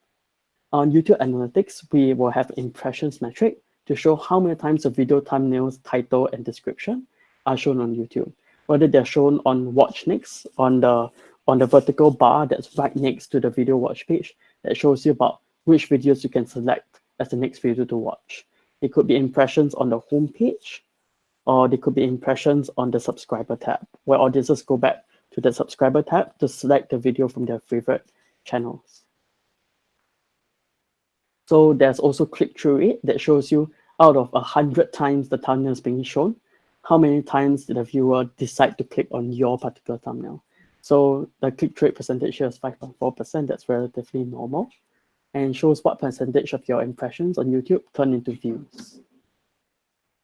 On YouTube Analytics, we will have impressions metric to show how many times the video thumbnails, title, and description are shown on YouTube whether they're shown on watch next on the on the vertical bar that's right next to the video watch page that shows you about which videos you can select as the next video to watch. It could be impressions on the home page, or they could be impressions on the subscriber tab, where audiences go back to the subscriber tab to select the video from their favorite channels. So there's also click-through rate that shows you out of 100 times the thumbnail is being shown, how many times did the viewer decide to click on your particular thumbnail. So the click-through rate percentage here is 5.4%. That's relatively normal and shows what percentage of your impressions on YouTube turn into views.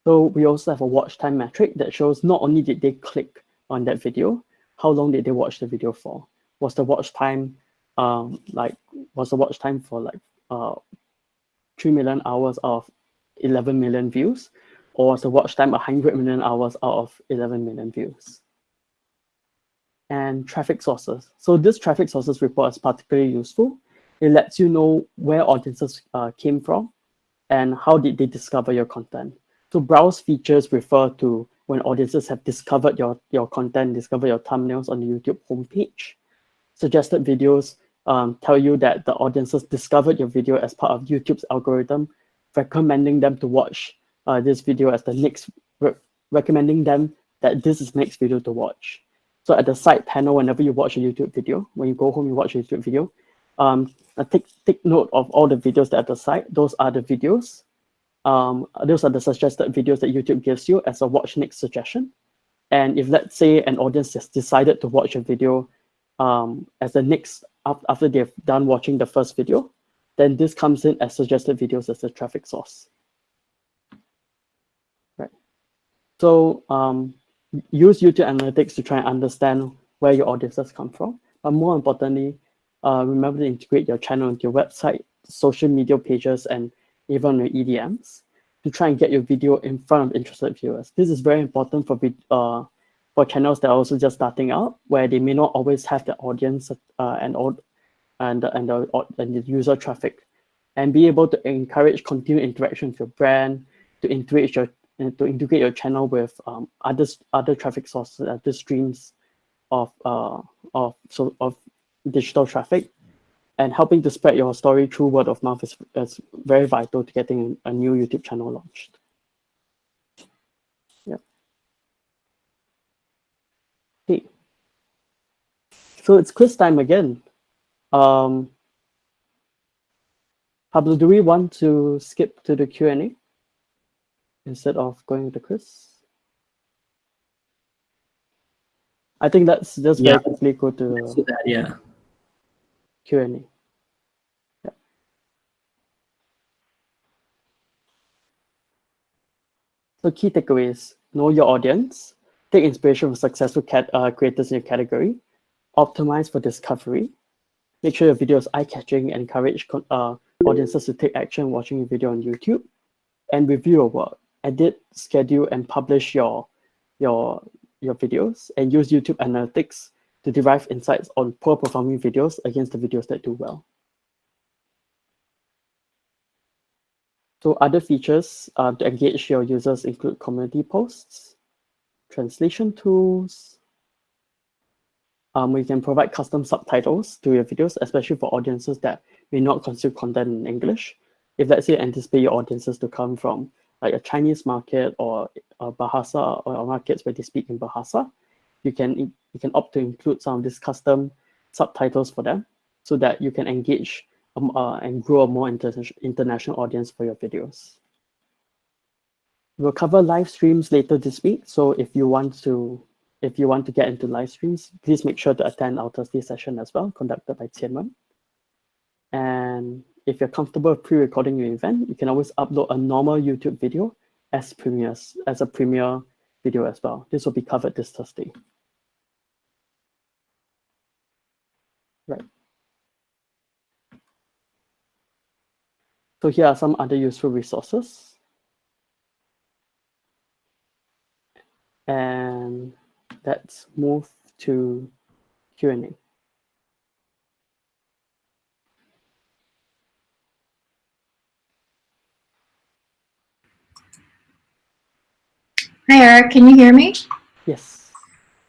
So we also have a watch time metric that shows not only did they click on that video, how long did they watch the video for? Was the watch time um, like was the watch time for like uh, 3 million hours of 11 million views? or was the watch time 100 million hours out of 11 million views. And traffic sources. So this traffic sources report is particularly useful. It lets you know where audiences uh, came from and how did they discover your content. So browse features refer to when audiences have discovered your, your content, discover your thumbnails on the YouTube homepage. Suggested videos um, tell you that the audiences discovered your video as part of YouTube's algorithm, recommending them to watch uh, this video as the next, re recommending them that this is next video to watch. So at the side panel, whenever you watch a YouTube video, when you go home, you watch a YouTube video, um, take, take note of all the videos that are at the side. Those are the videos. Um, those are the suggested videos that YouTube gives you as a watch next suggestion. And if let's say an audience has decided to watch a video um, as the next, after they've done watching the first video, then this comes in as suggested videos as a traffic source. Right. So um, use YouTube Analytics to try and understand where your audiences come from. But more importantly, uh, remember to integrate your channel into your website, social media pages, and even your EDMs to try and get your video in front of interested viewers. This is very important for uh, for channels that are also just starting out, where they may not always have the audience uh, and and and the, and the user traffic, and be able to encourage continued interaction with your brand, to integrate your to integrate your channel with um, other other traffic sources, other streams of uh, of so of digital traffic, and helping to spread your story through word of mouth is, is very vital to getting a new YouTube channel launched. Yeah. Okay. So it's quiz time again. Um, Pablo, do we want to skip to the Q&A? instead of going to Chris? I think that's just yeah. very quickly go to that, yeah. Q&A. Yeah. So key takeaways, know your audience, take inspiration from successful cat, uh, creators in your category, optimize for discovery, make sure your video is eye-catching. And encourage uh, audiences to take action watching your video on YouTube, and review your work, edit, schedule, and publish your, your, your videos, and use YouTube analytics to derive insights on poor performing videos against the videos that do well. So other features uh, to engage your users include community posts, translation tools. Um, we can provide custom subtitles to your videos, especially for audiences that may not consume content in English. If let's say you anticipate your audiences to come from like a Chinese market or a Bahasa or markets where they speak in Bahasa, you can you can opt to include some of these custom subtitles for them so that you can engage um, uh, and grow a more inter international audience for your videos. We'll cover live streams later this week. So if you want to if you want to get into live streams, please make sure to attend our Thursday session as well, conducted by Tianwen. And if you're comfortable pre-recording your event, you can always upload a normal YouTube video as premieres, as a premiere video as well. This will be covered this Thursday. Right. So here are some other useful resources. And let's move to Q&A. Hi, Eric. Can you hear me? Yes.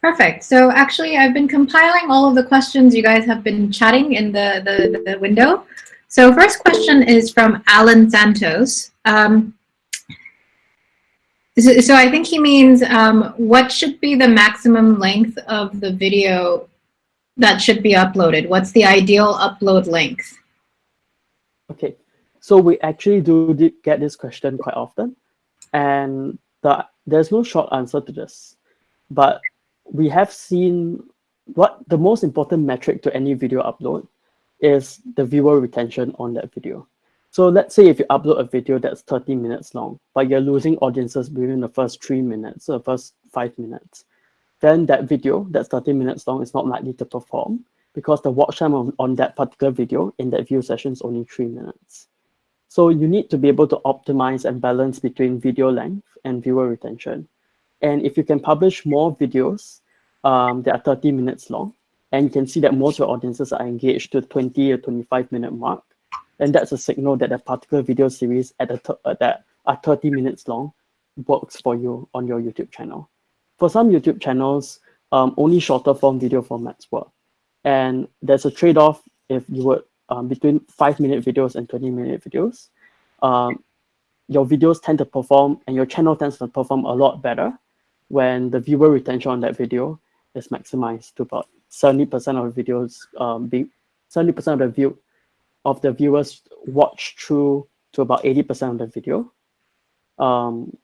Perfect. So actually, I've been compiling all of the questions you guys have been chatting in the, the, the window. So first question is from Alan Santos. Um, so, so, I think he means um, what should be the maximum length of the video that should be uploaded? What's the ideal upload length? Okay, so we actually do get this question quite often. And the, there's no short answer to this. But we have seen what the most important metric to any video upload is the viewer retention on that video. So let's say if you upload a video that's 30 minutes long, but you're losing audiences within the first three minutes, or the first five minutes, then that video that's 30 minutes long is not likely to perform because the watch time on, on that particular video in that view session is only three minutes. So you need to be able to optimize and balance between video length and viewer retention. And if you can publish more videos um, that are 30 minutes long, and you can see that most of your audiences are engaged to 20 or 25 minute mark, and that's a signal that a particular video series at a uh, that are 30 minutes long works for you on your YouTube channel. For some YouTube channels, um, only shorter form video formats work. And there's a trade-off if you would um, between five minute videos and 20 minute videos. Um, your videos tend to perform and your channel tends to perform a lot better when the viewer retention on that video is maximized to about 70% of the videos um, be 70% of the view of the viewers watch through to about 80% of the video. Um,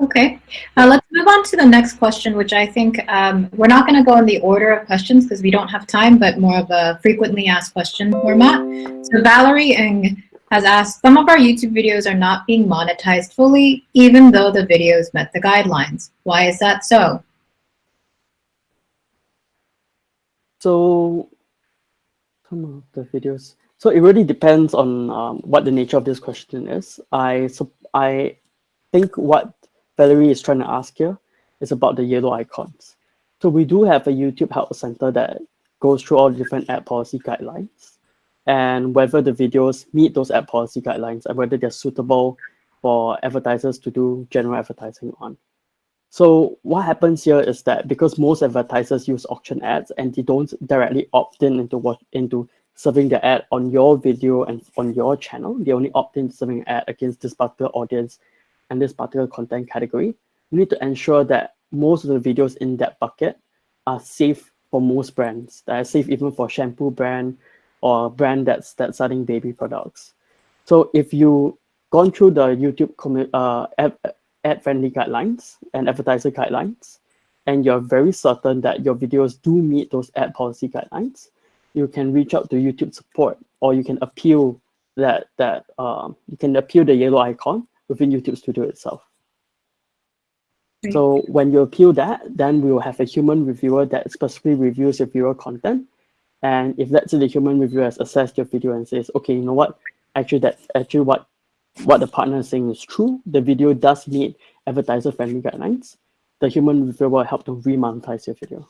okay, uh, let's move on to the next question, which I think um, we're not going to go in the order of questions because we don't have time, but more of a frequently asked question format. So Valerie Ng has asked, some of our YouTube videos are not being monetized fully, even though the videos met the guidelines. Why is that so? So some of the videos. So it really depends on um, what the nature of this question is. I so I think what Valerie is trying to ask here is about the yellow icons. So we do have a YouTube Help Center that goes through all the different ad policy guidelines and whether the videos meet those ad policy guidelines and whether they're suitable for advertisers to do general advertising on. So what happens here is that because most advertisers use auction ads and they don't directly opt in into what into serving the ad on your video and on your channel, they only opt in serving ad against this particular audience and this particular content category. You need to ensure that most of the videos in that bucket are safe for most brands, that are safe even for shampoo brand or brand that's that's selling baby products. So if you gone through the YouTube uh, ad, ad friendly guidelines and advertiser guidelines, and you're very certain that your videos do meet those ad policy guidelines, you can reach out to YouTube support or you can appeal that that um, you can appeal the yellow icon within YouTube Studio itself. Great. So when you appeal that, then we will have a human reviewer that specifically reviews your viewer content. And if let's say the human reviewer has assessed your video and says, okay, you know what, actually that actually what what the partner is saying is true, the video does meet advertiser friendly guidelines, the human reviewer will help to remonetize your video.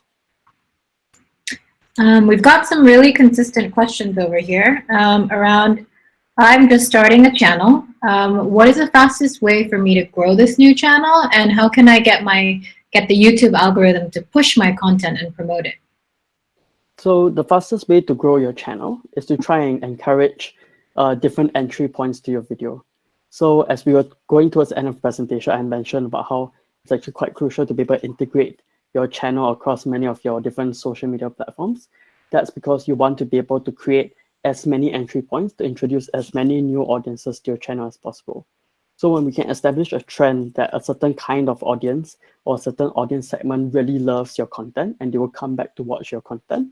Um, we've got some really consistent questions over here um, around, I'm just starting a channel. Um, what is the fastest way for me to grow this new channel? And how can I get my get the YouTube algorithm to push my content and promote it? So the fastest way to grow your channel is to try and encourage uh, different entry points to your video. So as we were going towards the end of the presentation, I mentioned about how it's actually quite crucial to be able to integrate your channel across many of your different social media platforms. That's because you want to be able to create as many entry points to introduce as many new audiences to your channel as possible. So when we can establish a trend that a certain kind of audience or a certain audience segment really loves your content and they will come back to watch your content,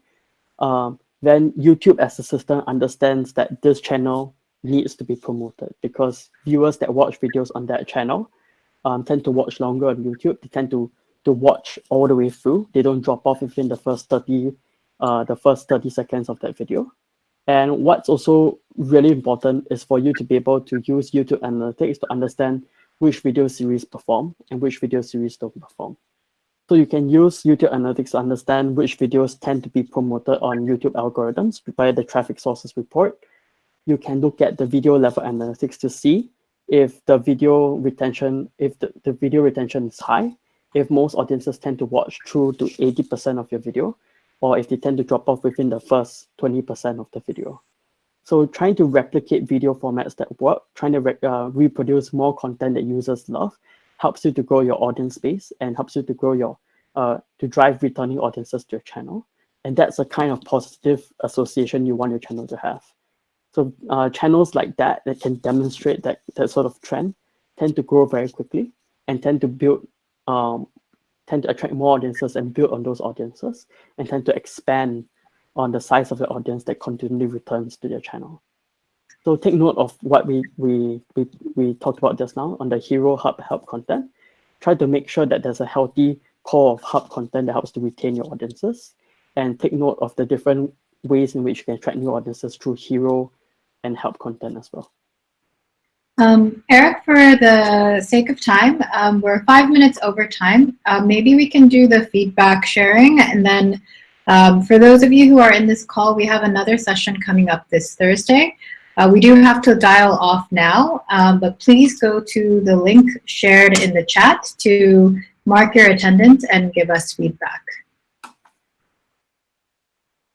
um, then YouTube as a system understands that this channel needs to be promoted because viewers that watch videos on that channel um, tend to watch longer on YouTube. They tend to to watch all the way through. They don't drop off within the first 30, uh, the first 30 seconds of that video. And what's also really important is for you to be able to use YouTube Analytics to understand which video series perform and which video series don't perform. So you can use YouTube Analytics to understand which videos tend to be promoted on YouTube algorithms via the traffic sources report. You can look at the video level analytics to see if the video retention, if the, the video retention is high, if most audiences tend to watch through to 80% of your video, or if they tend to drop off within the first 20% of the video. So trying to replicate video formats that work, trying to re uh, reproduce more content that users love, helps you to grow your audience base and helps you to grow your, uh, to drive returning audiences to your channel. And that's a kind of positive association you want your channel to have. So uh, channels like that that can demonstrate that, that sort of trend tend to grow very quickly and tend to build, um, tend to attract more audiences and build on those audiences and tend to expand on the size of the audience that continually returns to their channel. So take note of what we, we, we, we talked about just now on the hero hub help content. Try to make sure that there's a healthy core of hub content that helps to retain your audiences and take note of the different ways in which you can attract new audiences through hero and help content as well. Um, Eric, for the sake of time, um, we're five minutes over time. Uh, maybe we can do the feedback sharing and then um, for those of you who are in this call, we have another session coming up this Thursday. Uh, we do have to dial off now, um, but please go to the link shared in the chat to mark your attendance and give us feedback.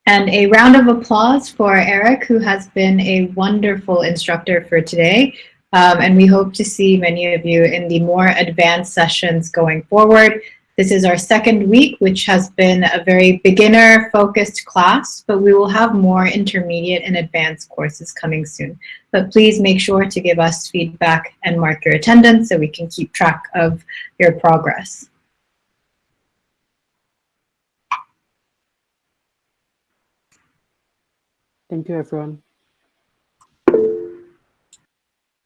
And a round of applause for Eric, who has been a wonderful instructor for today. Um, and we hope to see many of you in the more advanced sessions going forward. This is our second week, which has been a very beginner focused class, but we will have more intermediate and advanced courses coming soon. But please make sure to give us feedback and mark your attendance so we can keep track of your progress. Thank you, everyone.